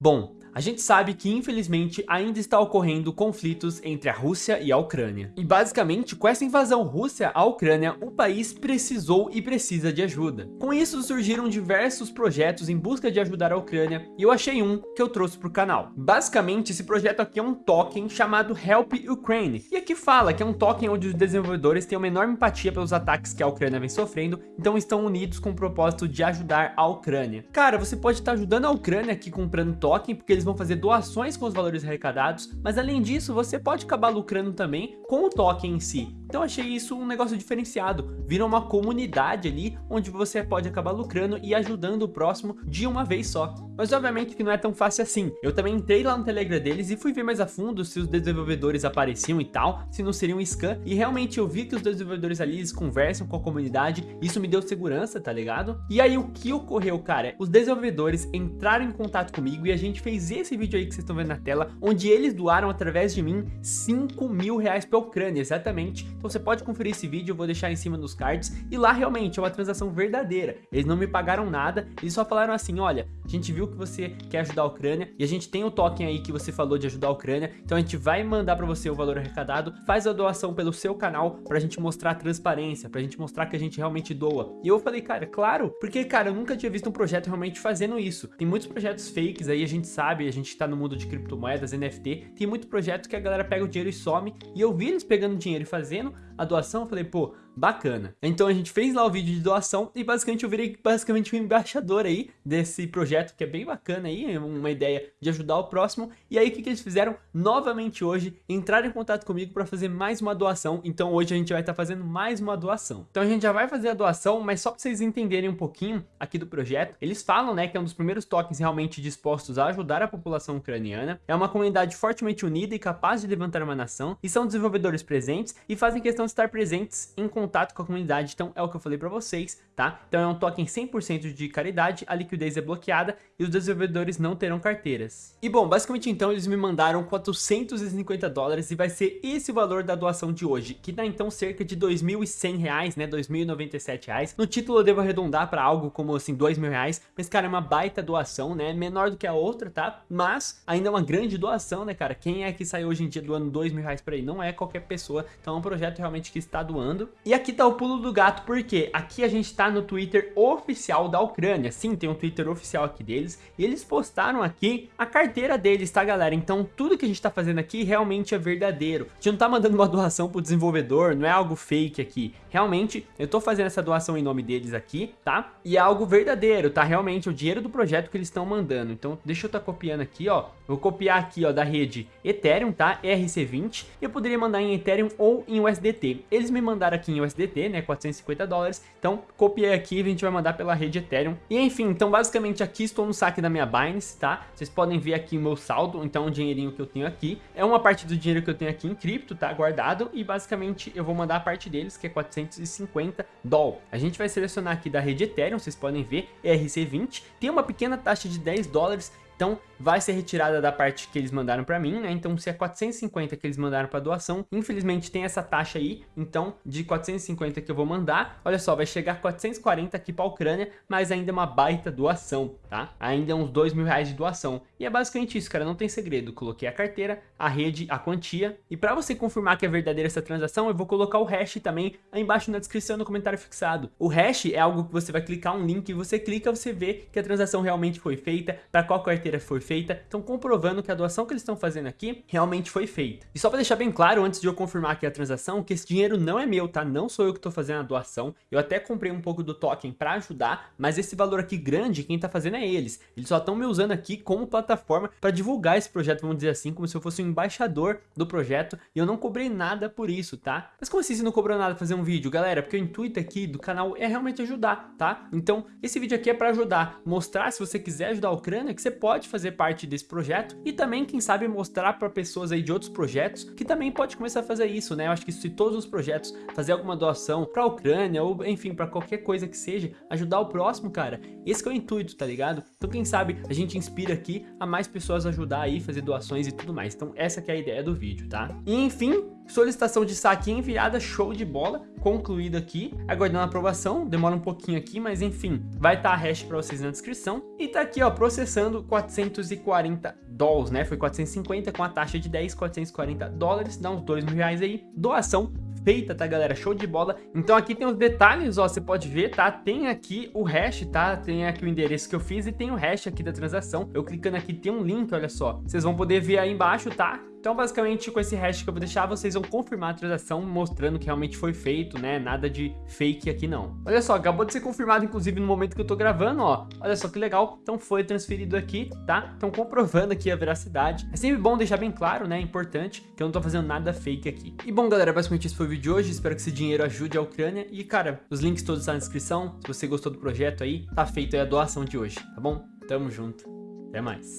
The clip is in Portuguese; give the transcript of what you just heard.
Bom, a gente sabe que infelizmente ainda está ocorrendo conflitos entre a Rússia e a Ucrânia. E basicamente com essa invasão russa à Ucrânia, o país precisou e precisa de ajuda. Com isso surgiram diversos projetos em busca de ajudar a Ucrânia e eu achei um que eu trouxe para o canal. Basicamente esse projeto aqui é um token chamado Help Ukraine. E aqui fala que é um token onde os desenvolvedores têm uma enorme empatia pelos ataques que a Ucrânia vem sofrendo, então estão unidos com o propósito de ajudar a Ucrânia. Cara, você pode estar ajudando a Ucrânia aqui comprando token, porque eles vão fazer doações com os valores arrecadados, mas além disso, você pode acabar lucrando também com o token em si. Então achei isso um negócio diferenciado, vira uma comunidade ali, onde você pode acabar lucrando e ajudando o próximo de uma vez só. Mas obviamente que não é tão fácil assim. Eu também entrei lá no Telegram deles e fui ver mais a fundo se os desenvolvedores apareciam e tal, se não seria um scam, e realmente eu vi que os desenvolvedores ali, eles conversam com a comunidade, isso me deu segurança, tá ligado? E aí o que ocorreu, cara? Os desenvolvedores entraram em contato comigo e a gente fez esse vídeo aí que vocês estão vendo na tela, onde eles doaram através de mim 5 mil reais pra Ucrânia, exatamente. Então você pode conferir esse vídeo, eu vou deixar em cima nos cards, e lá realmente é uma transação verdadeira. Eles não me pagaram nada, eles só falaram assim, olha, a gente viu que você quer ajudar a Ucrânia, e a gente tem o token aí que você falou de ajudar a Ucrânia, então a gente vai mandar pra você o valor arrecadado, faz a doação pelo seu canal pra gente mostrar transparência, pra gente mostrar que a gente realmente doa. E eu falei, cara, claro, porque, cara, eu nunca tinha visto um projeto realmente fazendo isso. Tem muitos projetos fakes aí, a gente sabe, a gente tá no mundo de criptomoedas, NFT, tem muito projeto que a galera pega o dinheiro e some, e eu vi eles pegando dinheiro e fazendo a doação, eu falei, pô, bacana. Então a gente fez lá o vídeo de doação e basicamente eu virei basicamente um embaixador aí desse projeto que é bem bacana aí, uma ideia de ajudar o próximo. E aí o que, que eles fizeram? Novamente hoje, entraram em contato comigo para fazer mais uma doação. Então hoje a gente vai estar tá fazendo mais uma doação. Então a gente já vai fazer a doação, mas só para vocês entenderem um pouquinho aqui do projeto, eles falam, né, que é um dos primeiros tokens realmente dispostos a ajudar a população ucraniana. É uma comunidade fortemente unida e capaz de levantar uma nação, e são desenvolvedores presentes e fazem questão estar presentes em contato com a comunidade, então é o que eu falei para vocês, tá? Então é um token 100% de caridade, a liquidez é bloqueada e os desenvolvedores não terão carteiras. E bom, basicamente então eles me mandaram 450 dólares e vai ser esse o valor da doação de hoje, que dá então cerca de 2.100 reais, né, 2.097 reais. No título eu devo arredondar para algo como assim 2 mil reais, mas cara, é uma baita doação, né, menor do que a outra, tá? Mas ainda é uma grande doação, né, cara? Quem é que sai hoje em dia doando 2 mil reais para aí? Não é qualquer pessoa, então é um projeto realmente que está doando. E aqui tá o pulo do gato, porque aqui a gente tá no Twitter oficial da Ucrânia. Sim, tem um Twitter oficial aqui deles. E eles postaram aqui a carteira deles, tá, galera? Então tudo que a gente tá fazendo aqui realmente é verdadeiro. A gente não tá mandando uma doação pro desenvolvedor, não é algo fake aqui. Realmente, eu tô fazendo essa doação em nome deles aqui, tá? E é algo verdadeiro, tá? Realmente, o dinheiro do projeto que eles estão mandando. Então, deixa eu tá copiando aqui, ó. Vou copiar aqui, ó, da rede Ethereum, tá? ERC20. Eu poderia mandar em Ethereum ou em USDT. Eles me mandaram aqui em USDT, né? 450 dólares. Então, copiei aqui e a gente vai mandar pela rede Ethereum. E enfim, então basicamente aqui estou no saque da minha Binance, tá? Vocês podem ver aqui o meu saldo, então o dinheirinho que eu tenho aqui. É uma parte do dinheiro que eu tenho aqui em cripto, tá? Guardado. E basicamente eu vou mandar a parte deles, que é 450 dólares. A gente vai selecionar aqui da rede Ethereum, vocês podem ver, ERC20. Tem uma pequena taxa de 10 dólares então, vai ser retirada da parte que eles mandaram para mim, né? Então, se é 450 que eles mandaram para doação, infelizmente tem essa taxa aí, então, de 450 que eu vou mandar, olha só, vai chegar 440 aqui para a Ucrânia, mas ainda é uma baita doação, tá? Ainda é uns 2 mil reais de doação. E é basicamente isso, cara, não tem segredo. Coloquei a carteira, a rede, a quantia, e para você confirmar que é verdadeira essa transação, eu vou colocar o hash também aí embaixo na descrição no comentário fixado. O hash é algo que você vai clicar um link, e você clica, você vê que a transação realmente foi feita, para qual carteira carteira foi feita, estão comprovando que a doação que eles estão fazendo aqui realmente foi feita. E só para deixar bem claro, antes de eu confirmar aqui a transação, que esse dinheiro não é meu, tá? Não sou eu que estou fazendo a doação. Eu até comprei um pouco do token para ajudar, mas esse valor aqui grande, quem está fazendo é eles. Eles só estão me usando aqui como plataforma para divulgar esse projeto, vamos dizer assim, como se eu fosse um embaixador do projeto, e eu não cobrei nada por isso, tá? Mas como assim você não cobrou nada fazer um vídeo, galera? Porque o intuito aqui do canal é realmente ajudar, tá? Então, esse vídeo aqui é para ajudar, mostrar se você quiser ajudar a Ucrânia, que você pode pode fazer parte desse projeto e também, quem sabe, mostrar para pessoas aí de outros projetos que também pode começar a fazer isso, né? Eu acho que se todos os projetos fazer alguma doação para a Ucrânia ou, enfim, para qualquer coisa que seja, ajudar o próximo, cara, esse é o intuito, tá ligado? Então, quem sabe, a gente inspira aqui a mais pessoas ajudar aí, fazer doações e tudo mais. Então, essa que é a ideia do vídeo, tá? E, enfim, solicitação de saque enviada, show de bola, concluído aqui, aguardando a aprovação, demora um pouquinho aqui, mas enfim, vai estar tá a hash para vocês na descrição, e tá aqui ó, processando 440 dólares, né, foi 450 com a taxa de 10, 440 dólares, dá uns 2 mil reais aí, doação feita, tá, galera? Show de bola. Então aqui tem os detalhes, ó, você pode ver, tá? Tem aqui o hash, tá? Tem aqui o endereço que eu fiz e tem o hash aqui da transação. Eu clicando aqui tem um link, olha só. Vocês vão poder ver aí embaixo, tá? Então, basicamente, com esse hash que eu vou deixar, vocês vão confirmar a transação, mostrando que realmente foi feito, né? Nada de fake aqui, não. Olha só, acabou de ser confirmado, inclusive, no momento que eu tô gravando, ó. Olha só que legal. Então, foi transferido aqui, tá? Então, comprovando aqui a veracidade. É sempre bom deixar bem claro, né? É importante que eu não tô fazendo nada fake aqui. E, bom, galera, basicamente esse foi o vídeo de hoje. Espero que esse dinheiro ajude a Ucrânia. E, cara, os links todos estão na descrição. Se você gostou do projeto aí, tá feito aí a doação de hoje, tá bom? Tamo junto. Até mais.